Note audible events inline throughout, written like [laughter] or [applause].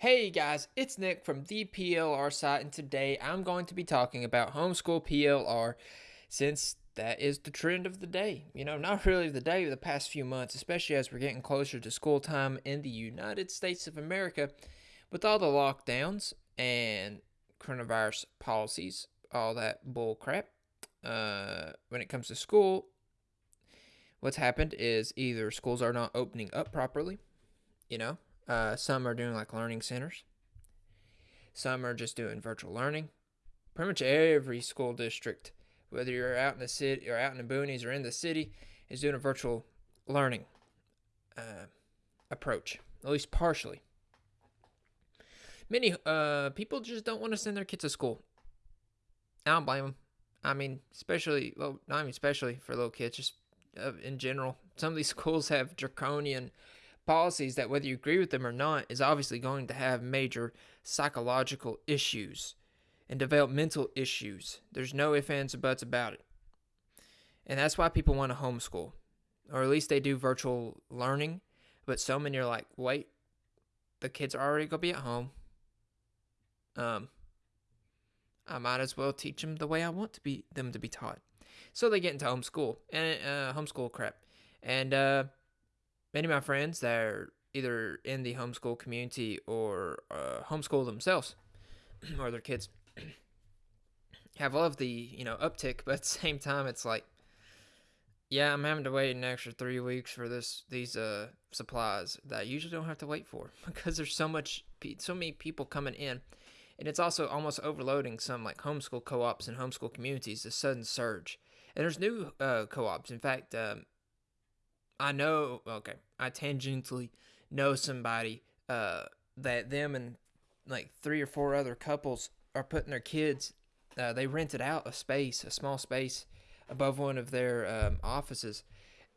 Hey guys, it's Nick from the PLR site, and today I'm going to be talking about homeschool PLR since that is the trend of the day. You know, not really the day of the past few months, especially as we're getting closer to school time in the United States of America with all the lockdowns and coronavirus policies, all that bull crap. Uh, when it comes to school, what's happened is either schools are not opening up properly, you know, uh, some are doing like learning centers. Some are just doing virtual learning. Pretty much every school district, whether you're out in the city or out in the boonies or in the city, is doing a virtual learning uh, approach, at least partially. Many uh, people just don't want to send their kids to school. I don't blame them. I mean, especially, well, not even especially for little kids, just uh, in general. Some of these [laughs] schools have draconian policies that, whether you agree with them or not, is obviously going to have major psychological issues and developmental issues. There's no ifs, ands, or buts about it. And that's why people want to homeschool, or at least they do virtual learning. But so many are like, wait, the kids are already going to be at home. Um, I might as well teach them the way I want to be them to be taught. So they get into homeschool and uh, homeschool crap. And uh, Many of my friends that are either in the homeschool community or uh, homeschool themselves [clears throat] or their kids [clears throat] have loved the you know uptick, but at the [laughs] same time, it's like, yeah, I'm having to wait an extra three weeks for this these uh supplies that I usually don't have to wait for [laughs] because there's so much so many people coming in, and it's also almost overloading some like homeschool co-ops and homeschool communities. A sudden surge, and there's new uh, co-ops. In fact, um, I know, okay, I tangentially know somebody uh, that them and like three or four other couples are putting their kids. Uh, they rented out a space, a small space above one of their um, offices,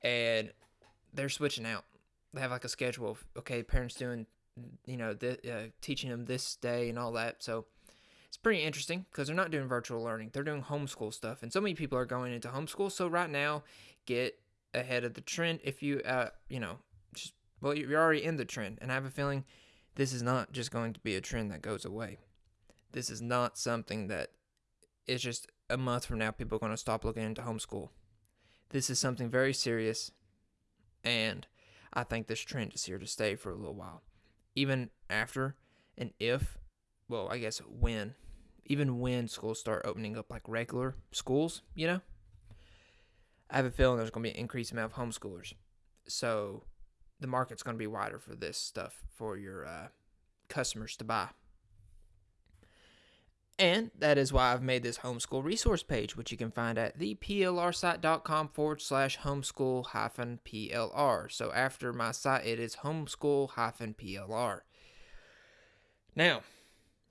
and they're switching out. They have like a schedule of okay, parents doing, you know, th- uh, teaching them this day and all that. So it's pretty interesting because they're not doing virtual learning; they're doing homeschool stuff, and so many people are going into homeschool. So right now, get ahead of the trend if you uh you know just well you're already in the trend. And i have a feeling this is not just going to be a trend that goes away. This is not something that is just a month from now people are going to stop looking into homeschool. This is something very serious and i think this trend is here to stay for a little while. Even after and if well i guess when even when schools start opening up like regular schools you know I have a feeling there's going to be an increased amount of homeschoolers. So the market's going to be wider for this stuff for your uh, customers to buy. And that is why I've made this homeschool resource page, which you can find at theplrsite.com forward slash homeschool hyphen PLR. So after my site, it is homeschool hyphen PLR. Now,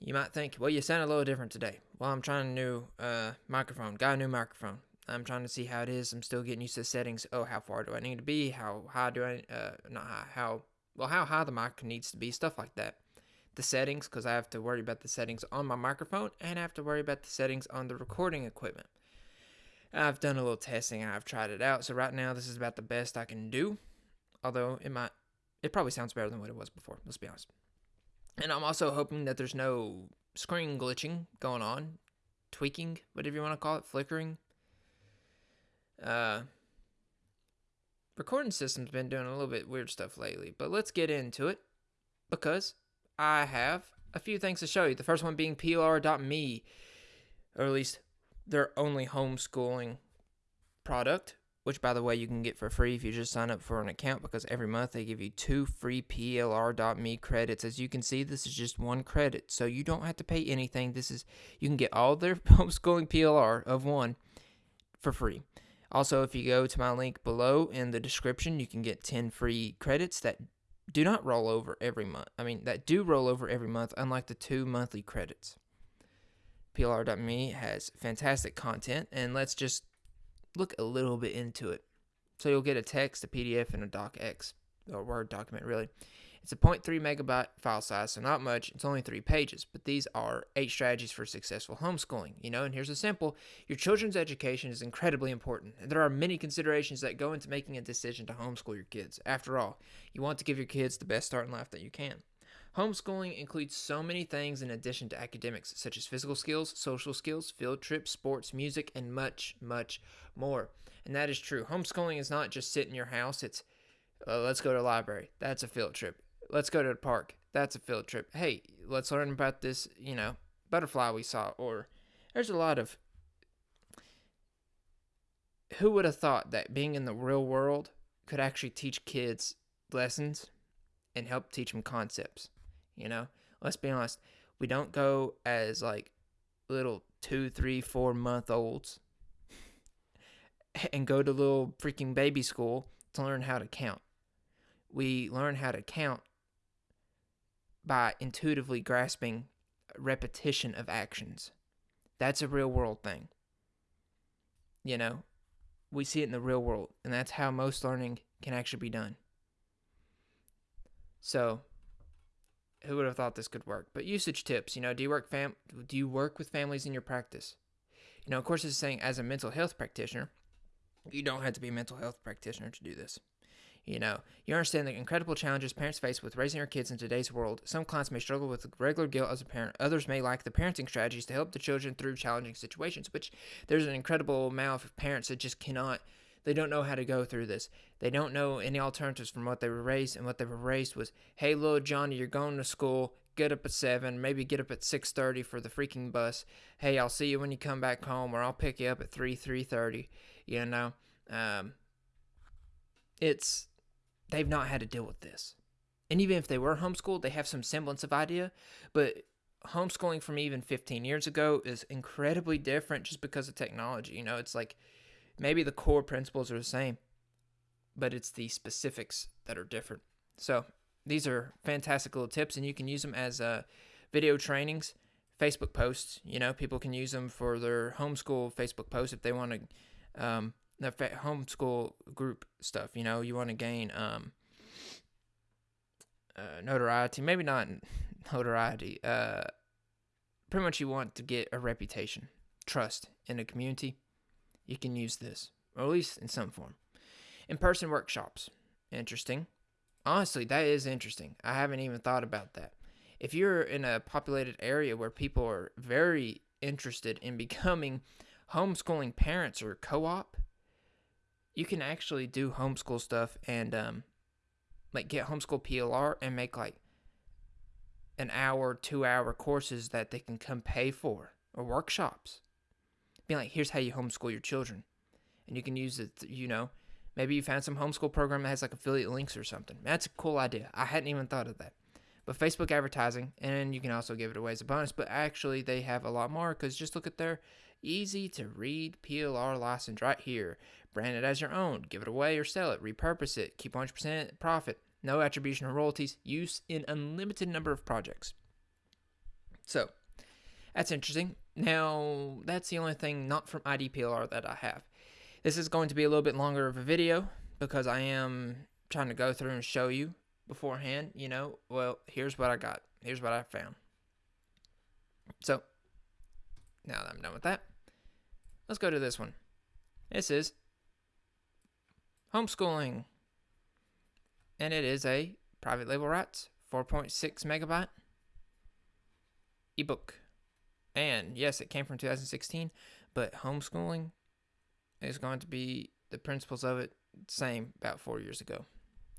you might think, well, you sound a little different today. Well, I'm trying a new uh, microphone, got a new microphone. I'm trying to see how it is. I'm still getting used to the settings. Oh, how far do I need to be? How high do I, uh, not high, how, well, how high the mic needs to be, stuff like that. The settings, because I have to worry about the settings on my microphone and I have to worry about the settings on the recording equipment. I've done a little testing I've tried it out. So right now, this is about the best I can do. Although it might, it probably sounds better than what it was before. Let's be honest. And I'm also hoping that there's no screen glitching going on, tweaking, whatever you want to call it, flickering uh, recording system's been doing a little bit weird stuff lately, but let's get into it because I have a few things to show you. The first one being PLR.me, or at least their only homeschooling product, which by the way you can get for free if you just sign up for an account because every month they give you two free PLR.me credits. As you can see, this is just one credit, so you don't have to pay anything. This is you can get all their [laughs] homeschooling PLR of one for free. Also, if you go to my link below in the description, you can get 10 free credits that do not roll over every month. I mean, that do roll over every month, unlike the two monthly credits. PLR.me has fantastic content, and let's just look a little bit into it. So you'll get a text, a PDF, and a docx, or Word document, really. It's a 0.3 megabyte file size, so not much. It's only three pages, but these are eight strategies for successful homeschooling. You know, and here's a simple your children's education is incredibly important. And there are many considerations that go into making a decision to homeschool your kids. After all, you want to give your kids the best start in life that you can. Homeschooling includes so many things in addition to academics, such as physical skills, social skills, field trips, sports, music, and much, much more. And that is true. Homeschooling is not just sit in your house, it's uh, let's go to the library. That's a field trip. Let's go to the park. That's a field trip. Hey, let's learn about this, you know, butterfly we saw. Or there's a lot of. Who would have thought that being in the real world could actually teach kids lessons and help teach them concepts? You know, let's be honest. We don't go as like little two, three, four month olds [laughs] and go to little freaking baby school to learn how to count. We learn how to count by intuitively grasping repetition of actions. That's a real world thing. You know, we see it in the real world, and that's how most learning can actually be done. So, who would have thought this could work? But usage tips, you know, do you work fam do you work with families in your practice? You know, of course, it's saying as a mental health practitioner, you don't have to be a mental health practitioner to do this. You know, you understand the incredible challenges parents face with raising their kids in today's world. Some clients may struggle with regular guilt as a parent. Others may lack the parenting strategies to help the children through challenging situations, which there's an incredible amount of parents that just cannot they don't know how to go through this. They don't know any alternatives from what they were raised, and what they were raised was, "Hey, little Johnny, you're going to school. Get up at seven. Maybe get up at six thirty for the freaking bus. Hey, I'll see you when you come back home, or I'll pick you up at three three thirty. You know, um, it's they've not had to deal with this, and even if they were homeschooled, they have some semblance of idea, but homeschooling from even 15 years ago is incredibly different just because of technology. You know, it's like maybe the core principles are the same, but it's the specifics that are different. So these are fantastic little tips, and you can use them as uh, video trainings, Facebook posts. You know, people can use them for their homeschool Facebook posts if they want to, um, the homeschool group stuff. You know, you want to gain um, uh, notoriety, maybe not [laughs] notoriety. Uh, pretty much, you want to get a reputation, trust in a community you can use this, or at least in some form. In person workshops. Interesting. Honestly, that is interesting. I haven't even thought about that. If you're in a populated area where people are very interested in becoming homeschooling parents or co op, you can actually do homeschool stuff and um, like get homeschool PLR and make like an hour, two hour courses that they can come pay for or workshops be like, here's how you homeschool your children. And you can use it, you know, maybe you found some homeschool program that has like affiliate links or something. That's a cool idea. I hadn't even thought of that. But Facebook advertising, and you can also give it away as a bonus. But actually, they have a lot more because just look at their easy to read PLR license right here. Brand it as your own, give it away or sell it, repurpose it, keep 100% profit, no attribution or royalties, use in unlimited number of projects. So, that's interesting. Now, that's the only thing not from IDPLR that I have. This is going to be a little bit longer of a video because I am trying to go through and show you beforehand, you know, well, here's what I got. Here's what I found. So, now that I'm done with that, let's go to this one. This is homeschooling. And it is a private label rights, 4.6 megabyte ebook. And yes, it came from 2016, but homeschooling is going to be the principles of it same about four years ago.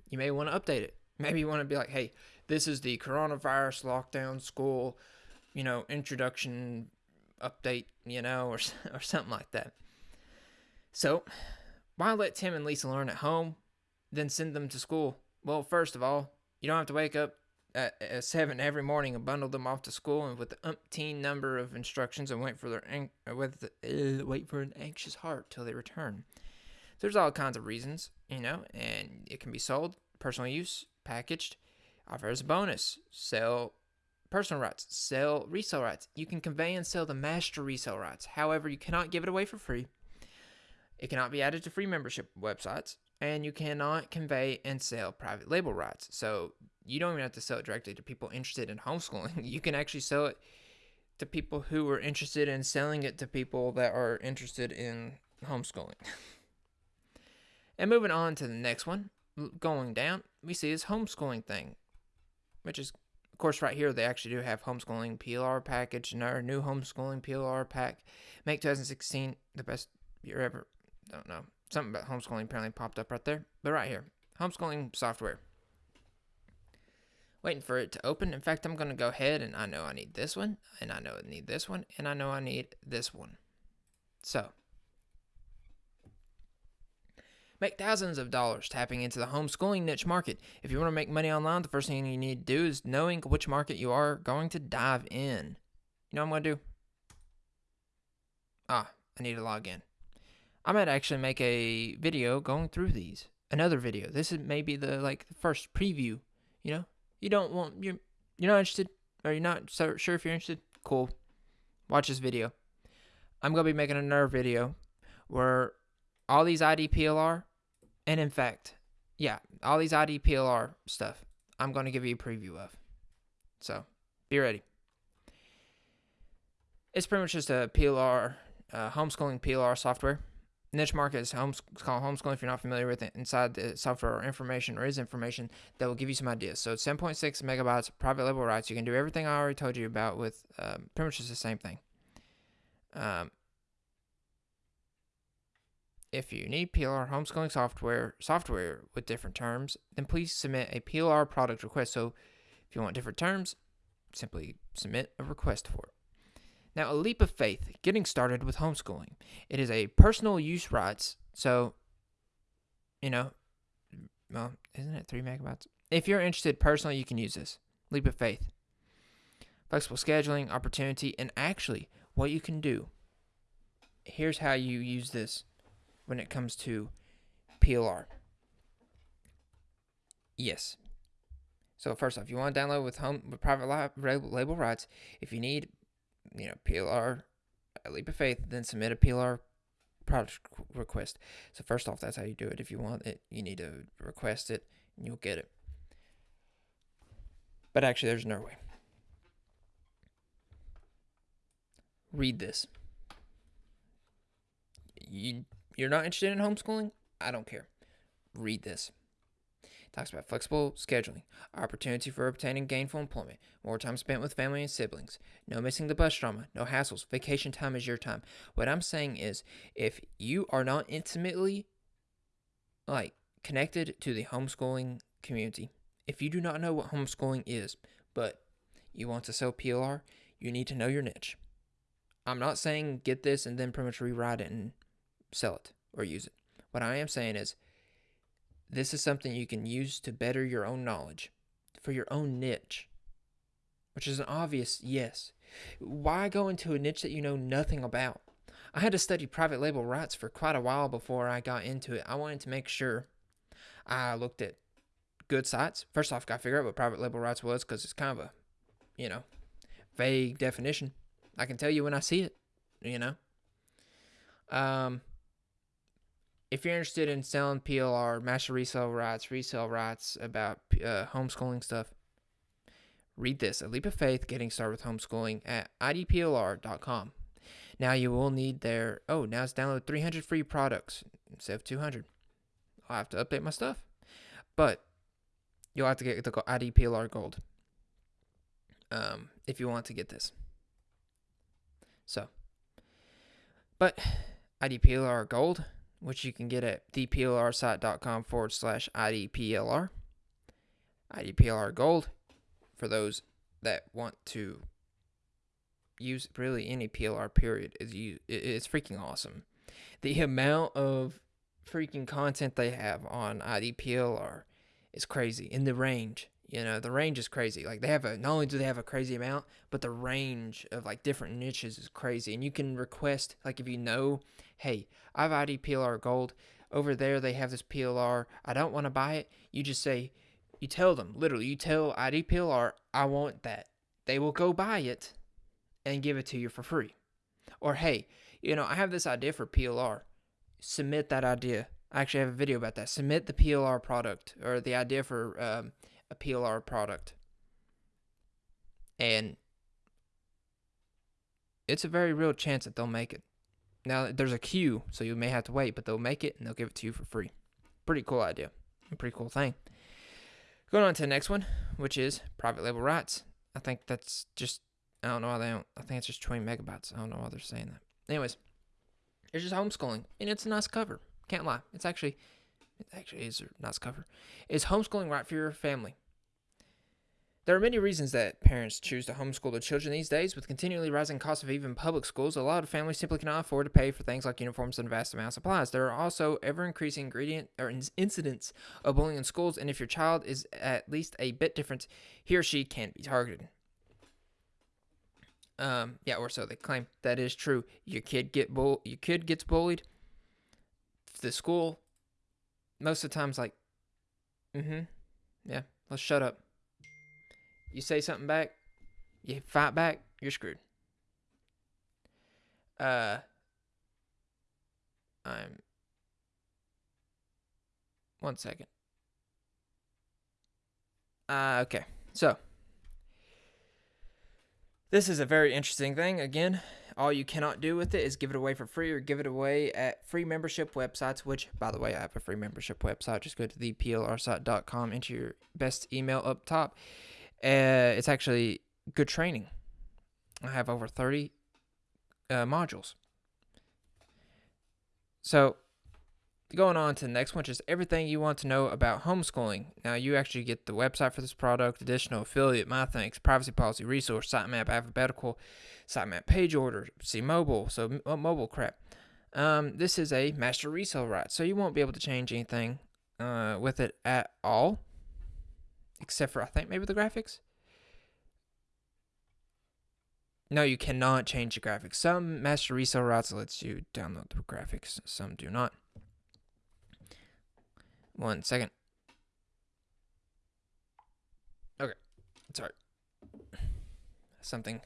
You may want to update it. [laughs] Maybe you want to be like, hey, this is the coronavirus lockdown school, you know, introduction update, you know, or, [laughs] or something like that. So, why let Tim and Lisa learn at home, then send them to school? Well, first of all, you don't have to wake up at, at seven every morning and bundle them off to school and with the umpteen number of instructions and wait for their an- uh, with the, uh, wait for an anxious heart till they return. There's all kinds of reasons, you know, and it can be sold, personal use, packaged, offer as a bonus, sell personal rights, sell resale rights. You can convey and sell the master resale rights. However, you cannot give it away for free. It cannot be added to free membership websites, and you cannot convey and sell private label rights. So you don't even have to sell it directly to people interested in homeschooling. [laughs] You can actually sell it to people who are interested in selling it to people that are interested in homeschooling. [laughs] and moving on to the next one, going down, we see this homeschooling thing, which is course, right here they actually do have homeschooling PLR package and our new homeschooling PLR pack. Make 2016 the best year ever. Don't know. Something about homeschooling apparently popped up right there. But right here, homeschooling software. Waiting for it to open. In fact, I'm going to go ahead and I know I need this one, and I know I need this one, and I know I need this one. So, Make thousands of dollars tapping into the homeschooling niche market. If you want to make money online, the first thing you need to do is knowing which market you are going to dive in. You know what I'm going to do? Ah, I need to log in. I might actually make a video going through these. Another video. This is maybe the like the first preview. You know, you don't want you you're not interested or you're not so sure if you're interested. Cool. Watch this video. I'm gonna be making another video where all these IDPLR and in fact, yeah, all these IDPLR stuff, I'm going to give you a preview of. So be ready. It's pretty much just a PLR, uh, homeschooling PLR software. Niche market is homes, called homeschooling if you're not familiar with it. Inside the software or information or is information that will give you some ideas. So it's 7.6 megabytes private label rights. You can do everything I already told you about with um, pretty much just the same thing. Um, if you need PLR homeschooling software software with different terms, then please submit a PLR product request. So if you want different terms, simply submit a request for it. Now, a leap of faith, getting started with homeschooling. It is a personal use rights. So, you know, well, isn't it three megabytes? If you're interested personally, you can use this. Leap of faith. Flexible scheduling, opportunity, and actually what you can do. Here's how you use this when it comes to PLR. Yes. So first off, you want to download with home with private label, label rights. If you need, you know, PLR, a leap of faith, then submit a PLR product request. So first off, that's how you do it. If you want it, you need to request it, and you'll get it. But actually, there's no way. Read this. You you're not interested in homeschooling? I don't care. Read this. It talks about flexible scheduling, opportunity for obtaining gainful employment, more time spent with family and siblings, no missing the bus drama, no hassles, vacation time is your time. What I'm saying is if you are not intimately like connected to the homeschooling community, if you do not know what homeschooling is, but you want to sell PLR, you need to know your niche. I'm not saying get this and then pretty much rewrite it and sell it or use it. What I am saying is this is something you can use to better your own knowledge for your own niche, which is an obvious yes. Why go into a niche that you know nothing about? I had to study private label rights for quite a while before I got into it. I wanted to make sure I looked at good sites. First off, got to figure out what private label rights was because it's kind of a, you know, vague definition. I can tell you when I see it, you know. Um, if you're interested in selling PLR, master resale rights, resale rights about uh, homeschooling stuff, read this A Leap of Faith Getting Started with Homeschooling at idplr.com. Now you will need their, oh, now it's download 300 free products instead of 200. I'll have to update my stuff. But you'll have to get the IDPLR Gold um, if you want to get this. So, but IDPLR Gold which you can get at theplrsite.com forward slash IDPLR. IDPLR Gold for those that want to use really any PLR period is you it's freaking awesome. The amount of freaking content they have on IDPLR is crazy in the range. You know, the range is crazy. Like they have a not only do they have a crazy amount, but the range of like different niches is crazy. And you can request like if you know, hey, I have ID PLR gold. Over there they have this PLR. I don't want to buy it. You just say you tell them, literally, you tell ID PLR, I want that. They will go buy it and give it to you for free. Or hey, you know, I have this idea for PLR. Submit that idea. I actually have a video about that. Submit the PLR product or the idea for um, a PLR product. And it's a very real chance that they'll make it. Now, there's a queue, so you may have to wait, but they'll make it and they'll give it to you for free. Pretty cool idea. Pretty cool thing. Going on to the next one, which is private label rights. I think that's just I don't know why they don't. I think it's just 20 megabytes. I don't know why they're saying that. Anyways, it's just homeschooling, and it's a nice cover. Can't lie. It's actually, actually is a nice cover. Is homeschooling right for your family? There are many reasons that parents choose to homeschool their children these days. With continually rising costs of even public schools, a lot of families simply cannot afford to pay for things like uniforms and vast amounts of supplies. There are also ever increasing ingredient or incidents of bullying in schools, and if your child is at least a bit different, he or she can be targeted. Um, yeah, or so they claim. That is true. Your kid get bull. Your kid gets bullied. The school, most of the times, like, mm-hmm, yeah. Let's shut up. You say something back, you fight back, you're screwed. Uh, I'm. One second. Uh, okay. So, this is a very interesting thing. Again, all you cannot do with it is give it away for free or give it away at free membership websites, which, by the way, I have a free membership website. Just go to theplrsite.com, enter your best email up top. Uh, it's actually good training. I have over 30 uh, modules. So, going on to the next one, just everything you want to know about homeschooling. Now, you actually get the website for this product, additional affiliate, my thanks, privacy policy, resource, sitemap, alphabetical, sitemap page order, see mobile, so uh, mobile crap. Um, this is a master resale right, so you won't be able to change anything uh, with it at all except for I think maybe the graphics. No, you cannot change the graphics. Some master resale routes lets you download the graphics. Some do not. One second. Okay, sorry. Something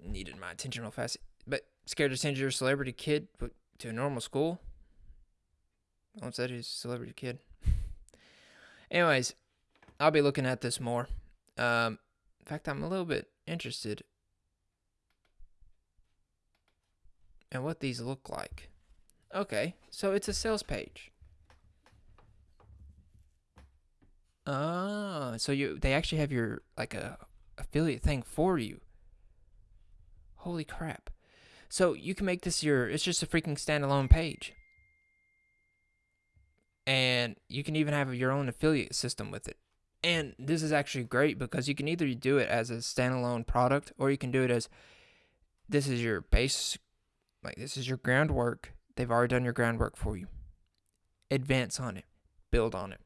needed my attention real fast. But scared to send your celebrity kid to a normal school? What's that? He's a celebrity kid. Anyways, I'll be looking at this more. Um, in fact, I'm a little bit interested in what these look like. Okay, so it's a sales page. Ah, so you they actually have your like a affiliate thing for you. Holy crap. So you can make this your it's just a freaking standalone page and you can even have your own affiliate system with it. And this is actually great because you can either do it as a standalone product or you can do it as this is your base, like this is your groundwork. They've already done your groundwork for you. Advance on it, build on it.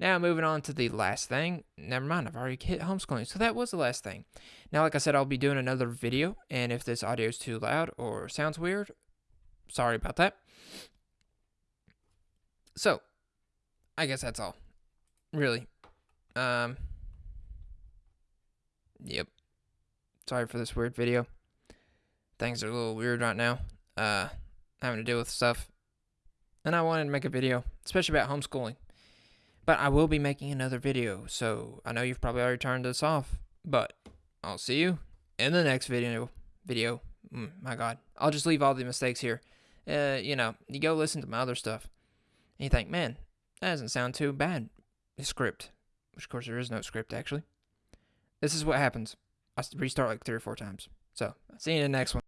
Now, moving on to the last thing. Never mind, I've already hit homeschooling. So that was the last thing. Now, like I said, I'll be doing another video. And if this audio is too loud or sounds weird, sorry about that. So, I guess that's all. Really. Um. Yep. Sorry for this weird video. Things are a little weird right now. Uh, having to deal with stuff. And I wanted to make a video, especially about homeschooling. But I will be making another video, so I know you've probably already turned this off. But I'll see you in the next video. Video. Mm, my God. I'll just leave all the mistakes here. Uh, you know, you go listen to my other stuff. And you think, man, that doesn't sound too bad. The script, which of course there is no script actually. This is what happens. I restart like three or four times. So, I'll see you in the next one.